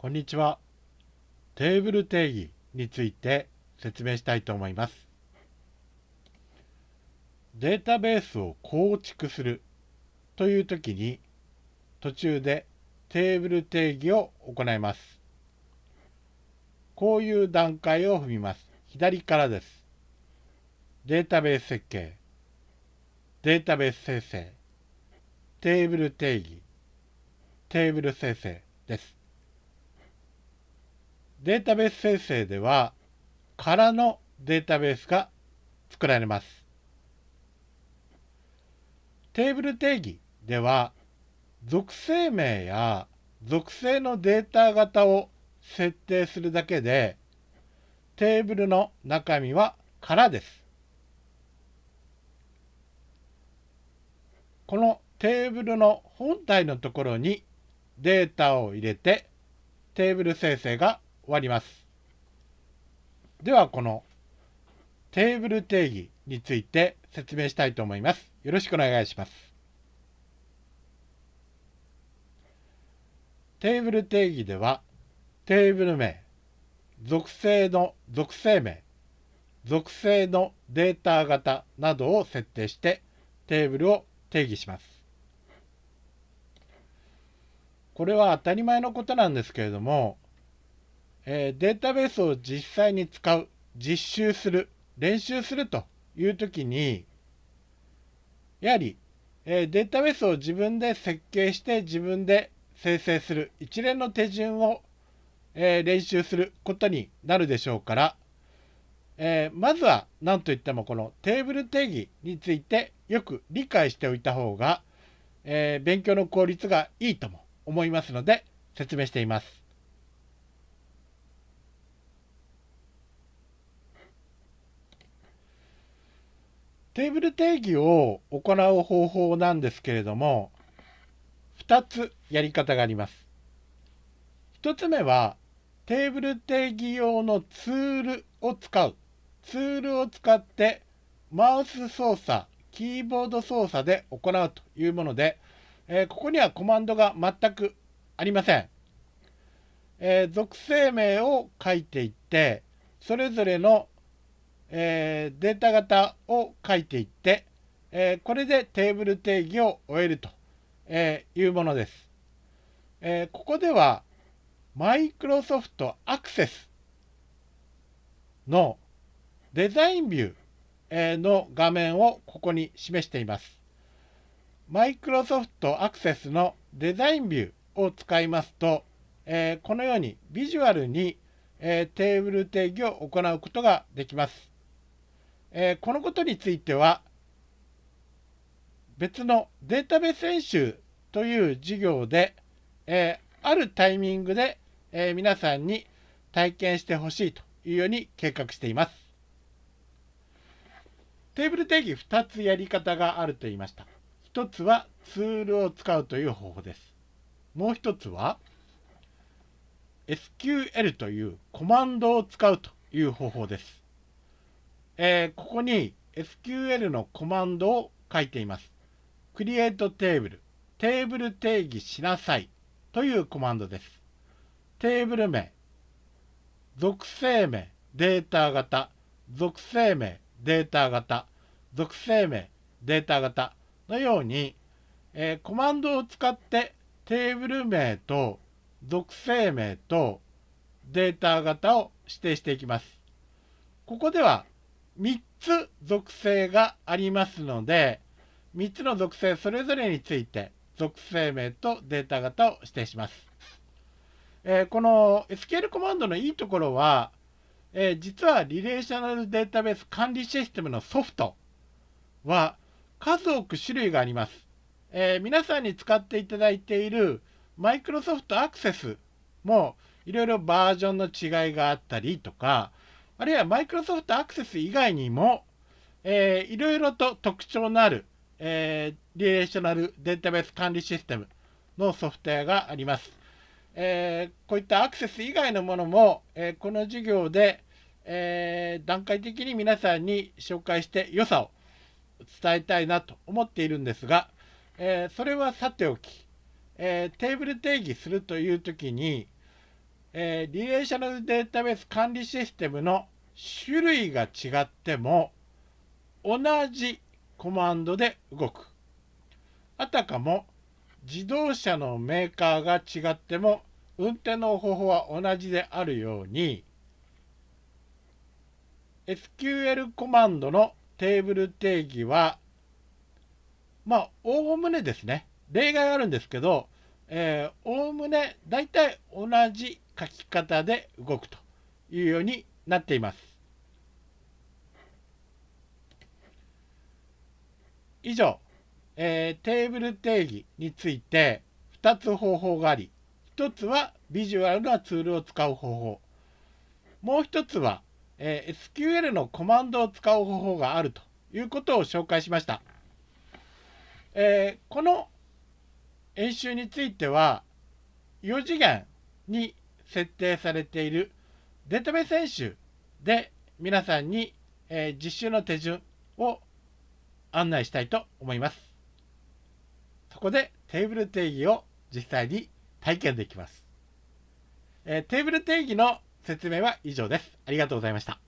こんにちは。テーブル定義について説明したいと思います。データベースを構築するというときに途中でテーブル定義を行います。こういう段階を踏みます。左からです。データベース設計、データベース生成、テーブル定義、テーブル生成です。データベース生成では、空のデータベースが作られます。テーブル定義では、属性名や属性のデータ型を設定するだけで、テーブルの中身は空です。このテーブルの本体のところにデータを入れてテーブル生成がわります。ではこのテーブル定義について説明したいと思います。よろしくお願いします。テーブル定義ではテーブル名、属性の属性名、属性のデータ型などを設定してテーブルを定義します。これは当たり前のことなんですけれどもえー、データベースを実際に使う、実習する、練習するというときに、やはり、えー、データベースを自分で設計して自分で生成する一連の手順を、えー、練習することになるでしょうから、えまずは何といってもこのテーブル定義についてよく理解しておいた方が、え勉強の効率がいいとも思いますので説明しています。テーブル定義を行う方法なんですけれども、2つやり方があります。1つ目は、テーブル定義用のツールを使う。ツールを使ってマウス操作、キーボード操作で行うというもので、えー、ここにはコマンドが全くありません。えー、属性名を書いていって、それぞれのえー、データ型を書いていって、えー、これでテーブル定義を終えると、えいうものです。えここではマイクロソフトアクセスのデザインビューの画面をここに示しています。マイクロソフトアクセスのデザインビューを使いますと、えこのようにビジュアルに、えテーブル定義を行うことができます。えー、このことについては別のデータベース演習という授業で、えー、あるタイミングで、えー、皆さんに体験してほしいというように計画しています。テーブル定義2つやり方があると言いました。1つはツールを使うという方法です。もう1つは SQL というコマンドを使うという方法です。えー、ここに SQL のコマンドを書いています。create table テーブル定義しなさい。というコマンドです。テーブル名、属性名、データ型、属性名、データ型、属性名、データ型。のように、えー、コマンドを使ってテーブル名と属性名とデータ型を指定していきます。ここでは3つ属性がありますので、3つの属性それぞれについて属性名とデータ型を指定します。えー、この SQL コマンドのいいところは、えー、実はリレーショナルデータベース管理システムのソフトは数多く種類があります。えー、皆さんに使っていただいているマイクロソフトアクセスもいろいろバージョンの違いがあったりとか、あるいはマイクロソフトアクセス以外にも、えー、いろいろと特徴のある、えー、リレーショナルデータベース管理システムのソフトウェアがあります。えー、こういったアクセス以外のものも、えー、この授業で、えー、段階的に皆さんに紹介して良さを伝えたいなと思っているんですが、えそれはさておき、えテーブル定義するという時にえー、リレーショナルデータベース管理システムの種類が違っても同じコマンドで動く。あたかも自動車のメーカーが違っても運転の方法は同じであるように SQL コマンドのテーブル定義はまあおおむねですね例外あるんですけどおおむね大体同じ書き方で動くというようになっています。以上、えー、テーブル定義について2つ方法があり1つはビジュアルなツールを使う方法もう1つは、えー、SQL のコマンドを使う方法があるということを紹介しました。えー、この演習については4次元に設定されているデータベース演習で皆さんに、えー、実習の手順を案内したいと思います。そこでテーブル定義を実際に体験できます。えー、テーブル定義の説明は以上です。ありがとうございました。